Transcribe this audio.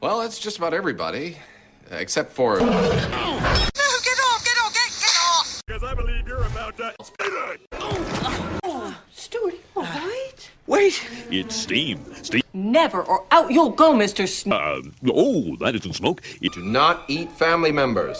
Well, that's just about everybody, uh, except for. No, get off, get off, get, get off! Because I believe you're about to. Stuart, all right? Wait! It's steam. Steam. Never, or out you'll go, Mr. Sn- Uh, oh, that isn't smoke. It. Do not eat family members.